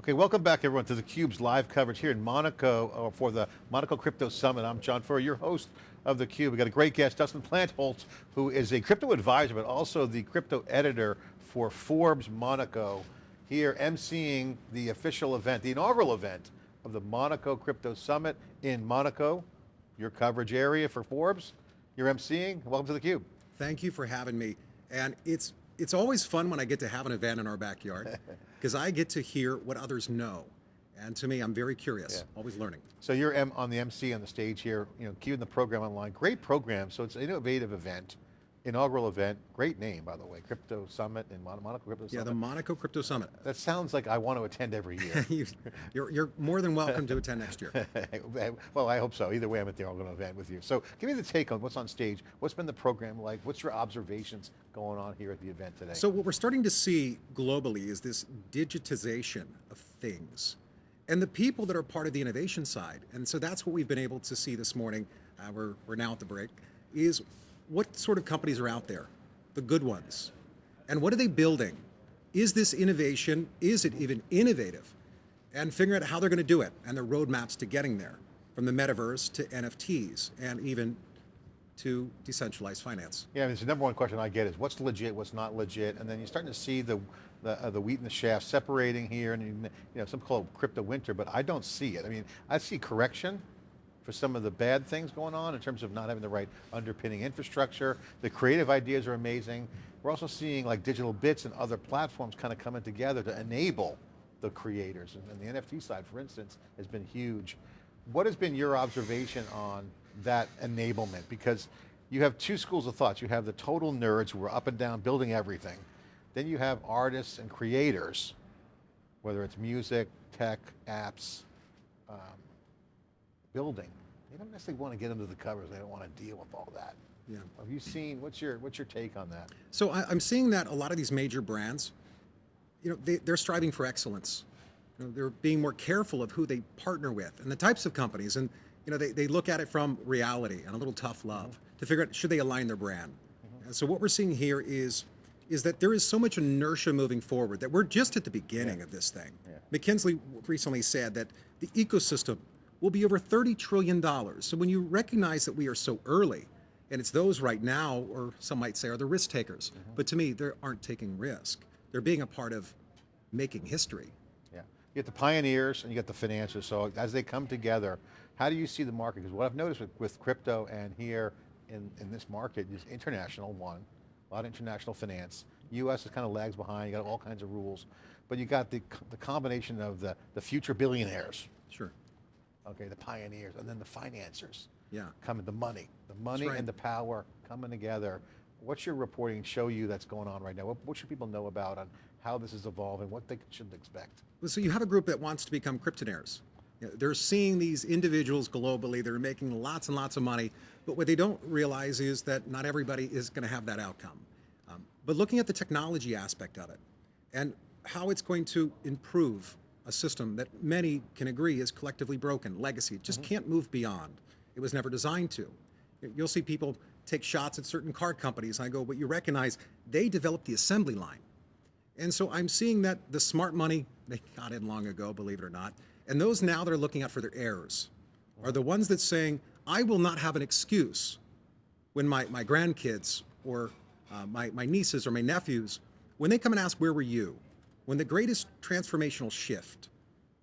Okay, welcome back everyone to theCUBE's live coverage here in Monaco uh, for the Monaco Crypto Summit. I'm John Furrier, your host of theCUBE. We've got a great guest, Dustin Plantholt, who is a crypto advisor, but also the crypto editor for Forbes Monaco, here emceeing the official event, the inaugural event of the Monaco Crypto Summit in Monaco, your coverage area for Forbes. You're emceeing, welcome to theCUBE. Thank you for having me. And it's it's always fun when I get to have an event in our backyard because I get to hear what others know. And to me, I'm very curious, yeah. always learning. So you're on the MC on the stage here, you know, keeping the program online. Great program, so it's an innovative event inaugural event, great name by the way, Crypto Summit in Mon Monaco Crypto Summit. Yeah, the Monaco Crypto Summit. That sounds like I want to attend every year. you, are you're more than welcome to attend next year. well, I hope so. Either way, I'm at the inaugural event with you. So give me the take on what's on stage. What's been the program like? What's your observations going on here at the event today? So what we're starting to see globally is this digitization of things and the people that are part of the innovation side. And so that's what we've been able to see this morning. Uh, we're, we're now at the break, is what sort of companies are out there? The good ones. And what are they building? Is this innovation, is it even innovative? And figuring out how they're going to do it and the roadmaps to getting there, from the metaverse to NFTs and even to decentralized finance. Yeah, I mean, the number one question I get is what's legit, what's not legit, and then you're starting to see the the, uh, the wheat and the chaff separating here, and you know, some call it crypto winter, but I don't see it. I mean, I see correction, for some of the bad things going on in terms of not having the right underpinning infrastructure. The creative ideas are amazing. We're also seeing like DigitalBits and other platforms kind of coming together to enable the creators. And, the NFT side, for instance, has been huge. What has been your observation on that enablement? Because you have two schools of thoughts. You have the total nerds who are up and down building everything. Then you have artists and creators, whether it's music, tech, apps, um, building. They don't necessarily want to get under the covers. They don't want to deal with all that. Yeah. Have you seen, what's your, what's your take on that? So I, am seeing that a lot of these major brands, you know, they, they're striving for excellence. You know, they're being more careful of who they partner with and the types of companies. And you know, they, they look at it from reality and a little tough love mm -hmm. to figure out, should they align their brand? Mm -hmm. And so what we're seeing here is, is that there is so much inertia moving forward that we're just at the beginning yeah. of this thing. Yeah. McKinsey recently said that the ecosystem will be over $30 trillion. So when you recognize that we are so early, and it's those right now, or some might say are the risk takers, mm -hmm. but to me, they aren't taking risk. They're being a part of making history. Yeah, you get the pioneers and you get the financiers, so as they come together, how do you see the market? Because what I've noticed with, with crypto and here in, in this market is international, one, a lot of international finance. US is kind of lags behind, you got all kinds of rules, but you got the, the combination of the, the future billionaires. Sure okay, the pioneers, and then the financiers. Yeah. Coming, the money. The money right. and the power coming together. What's your reporting show you that's going on right now? What, what, should people know about on how this is evolving, what they should expect? Well, so you have a group that wants to become cryptonaires. They're seeing these individuals globally, they're making lots and lots of money, but what they don't realize is that not everybody is going to have that outcome. Um, but looking at the technology aspect of it, and how it's going to improve a system that many can agree is collectively broken, legacy. It just mm -hmm. can't move beyond. It was never designed to. You'll see people take shots at certain car companies. I go, but you recognize they developed the assembly line. And so I'm seeing that the smart money, they got in long ago, believe it or not, and those now that are looking out for their heirs are the ones that saying, I will not have an excuse when my, my grandkids or uh, my, my nieces or my nephews, when they come and ask, where were you? When the greatest transformational shift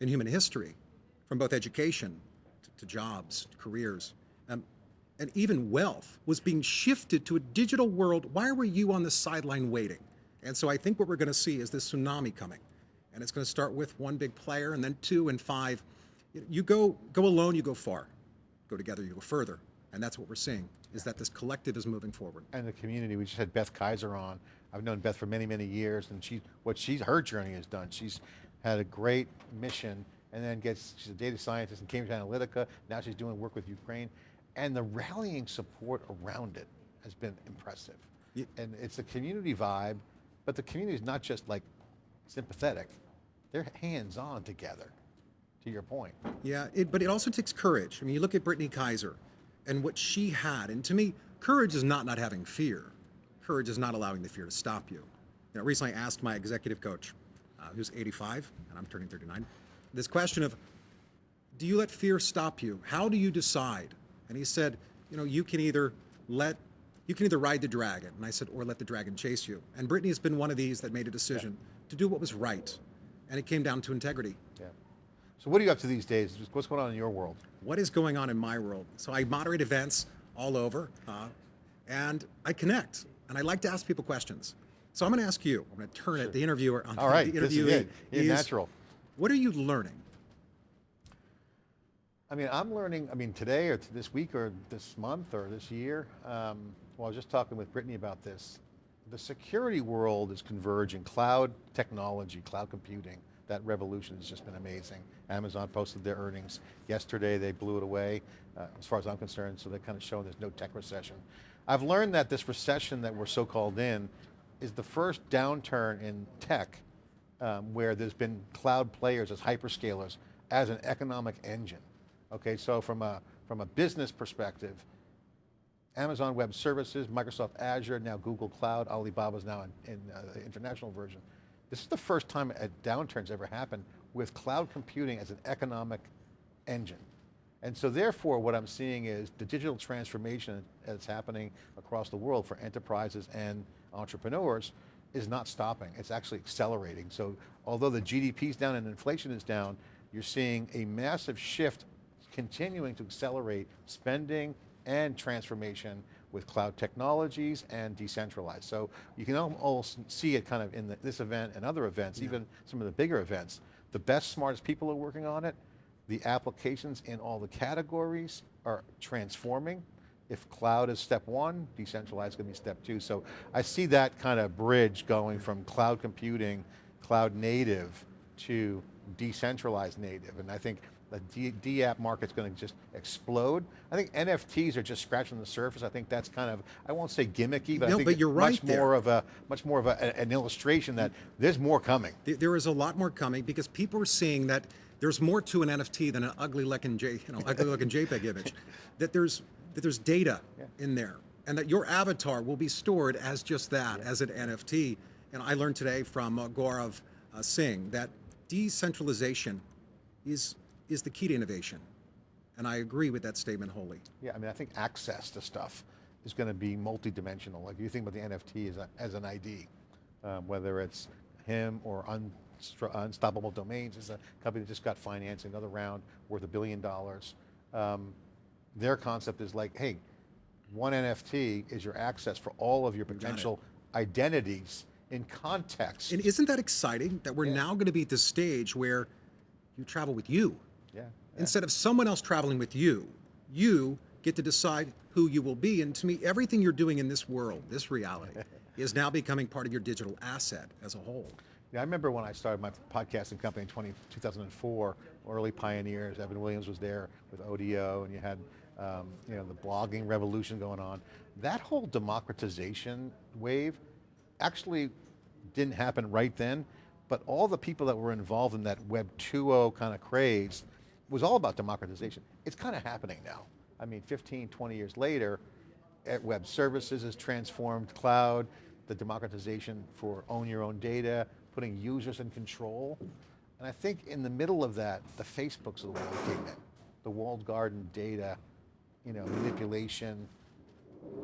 in human history, from both education to, jobs, to careers, um, and even wealth, was being shifted to a digital world, why were you on the sideline waiting? And so I think what we're going to see is this tsunami coming. And it's going to start with one big player, and then two and five. You go, go alone, you go far. Go together, you go further. And that's what we're seeing, is that this collective is moving forward. And the community, we just had Beth Kaiser on, I've known Beth for many, many years, and she, what she's, her journey has done, she's had a great mission, and then gets, she's a data scientist in Cambridge Analytica, now she's doing work with Ukraine, and the rallying support around it has been impressive. Yeah. And it's a community vibe, but the community is not just like sympathetic, they're hands-on together, to your point. Yeah, it, but it also takes courage. I mean, you look at Brittany Kaiser and what she had, and to me, courage is not not having fear. Courage is not allowing the fear to stop you. you know, recently I asked my executive coach, uh, who's 85, and I'm turning 39. This question of, do you let fear stop you? How do you decide? And he said, you know, you can either let, you can either ride the dragon. And I said, or let the dragon chase you. And Brittany has been one of these that made a decision to do what was right. And it came down to integrity. Yeah. So what are you up to these days? What's going on in your world? what is going on in my world. So I moderate events all over, uh, and I connect, and I like to ask people questions. So I'm going to ask you. I'm going to turn it, the interviewer, on All right, the this is it. Natural. What are you learning? I mean, I'm learning, I mean, today or this week or this month or this year, um, well, I was just talking with Brittany about this. The security world is converging. Cloud technology, cloud computing, that revolution has just been amazing. Amazon posted their earnings. Yesterday, they blew it away, uh, as far as I'm concerned, so they're kind of showing there's no tech recession. I've learned that this recession that we're so-called in is the first downturn in tech um, where there's been cloud players as hyperscalers as an economic engine. Okay, so from a, from a business perspective, Amazon Web Services, Microsoft Azure, now Google Cloud, Alibaba's now in, in uh, the international version. This is the first time a downturn's ever happened with cloud computing as an economic engine. And so therefore what I'm seeing is the digital transformation that's happening across the world for enterprises and entrepreneurs is not stopping, it's actually accelerating. So although the GDP is down and inflation is down, you're seeing a massive shift continuing to accelerate spending and transformation with cloud technologies and decentralized. So you can almost see it kind of in the, this event and other events, even some of the bigger events. The best, smartest people are working on it. The applications in all the categories are transforming. If cloud is step one, decentralized is going to be step two. So I see that kind of bridge going from cloud computing, cloud native to decentralized native. And I think the D, D app market's going to just explode. I think NFTs are just scratching the surface. I think that's kind of, I won't say gimmicky, but No, I think but you're much right more of a, much more of a, an illustration that there's more coming. There is a lot more coming because people are seeing that there's more to an NFT than an ugly looking J, you know, ugly looking JPEG image. That there's that there's data in there, and that your avatar will be stored as just that, as an NFT. And I learned today from uh, Gaurav uh, Singh that decentralization is is the key to innovation, and I agree with that statement wholly. Yeah, I mean, I think access to stuff is going to be multidimensional. Like you think about the NFT as, a, as an ID, um, whether it's him or Unstro- Unstoppable Domains is a company that just got financing another round worth a billion dollars. Um, their concept is like, hey, one NFT is your access for all of your potential identities in context. And isn't that exciting that we're now going to be at this stage where you travel with you? yeah, Instead of someone else traveling with you, you get to decide who you will be. And to me, everything you're doing in this world, this reality, is now becoming part of your digital asset as a whole. Yeah, I remember when I started my podcasting company in 20, 2004, early pioneers, Evan Williams was there with Odeo, and you had um, you know, the blogging revolution going on. That whole democratization wave actually didn't happen right then, but all the people that were involved in that Web 2.0 kind of craze was all about democratization. It's kind of happening now. I mean, 15, 20 years later, at web services has transformed cloud, the democratization for own your own data, putting users in control. And I think in the middle of that, the Facebooks of the world came in. The walled garden data, you know, manipulation,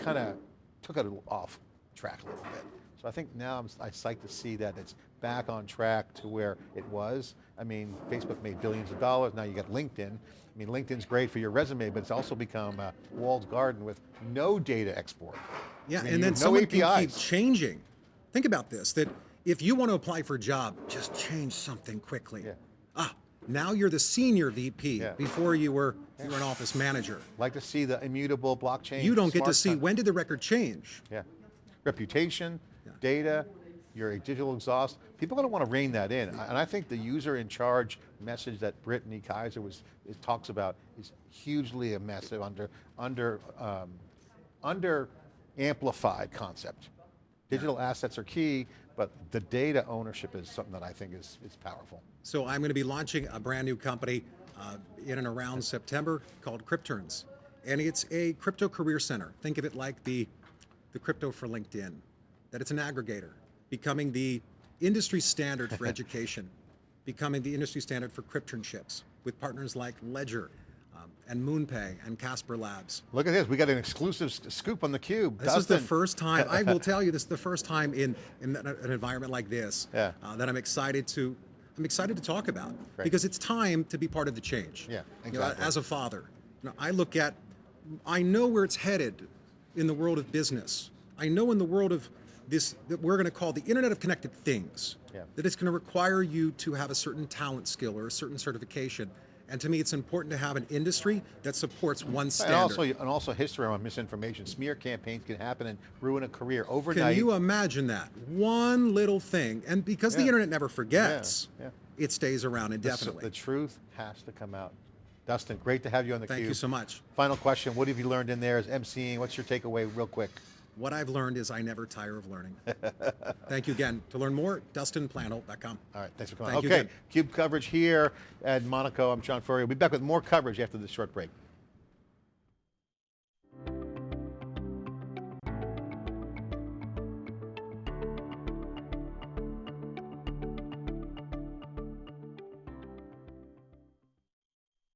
kind of took it off track a little bit. So I think now I'm, I'm psyched to see that it's back on track to where it was. I mean, Facebook made billions of dollars, now you got LinkedIn. I mean, LinkedIn's great for your resume, but it's also become a walled garden with no data export. Yeah, I mean, and then no someone can keep changing. Think about this, that if you want to apply for a job, just change something quickly. Yeah. Ah, now you're the senior VP. Yeah. Before you were, you were an office manager. Like to see the immutable blockchain. You don't get to see, when did the record change? Yeah. Reputation, data, your digital exhaust. People are going to want to rein that in. And I think the user in charge message that Brittany Kaiser was, is, talks about is hugely a massive under, under, um, under amplified concept. Digital assets are key, but the data ownership is something that I think is, is powerful. So I'm going to be launching a brand new company uh, in and around September called Crypturns. And it's a crypto career center. Think of it like the, the crypto for LinkedIn, that it's an aggregator, becoming the industry standard for education, becoming the industry standard for crypternships with partners like Ledger um, and MoonPay and Casper Labs. Look at this. We got an exclusive scoop on the cube. This is the first time, I will tell you, this is the first time in, in an environment like this Yeah. uh, that I'm excited to, I'm excited to talk about Great. because it's time to be part of the change. Yeah, You know, exactly. as a father, you know, I look at, I know where it's headed in the world of business. I know in the world of this, that we're going to call the Internet of Connected Things, Yeah. that it's going to require you to have a certain talent skill or a certain certification. And to me, it's important to have an industry that supports one And standard. also, and also history around misinformation. Smear campaigns can happen and ruin a career overnight. Can you imagine that? One little thing. And because the internet never forgets, yeah. it stays around indefinitely. The truth has to come out. Dustin, great to have you on the Thank cube. you so much. Final question. What have you learned in there as MCing? What's your takeaway real quick? What I've learned is I never tire of learning. Thank you again. To learn more, dustinplantholt.com. All right, thanks for coming. Thank okay. Cube coverage here at Monaco. I'm John Furrier. We'll be back with more coverage after this short break.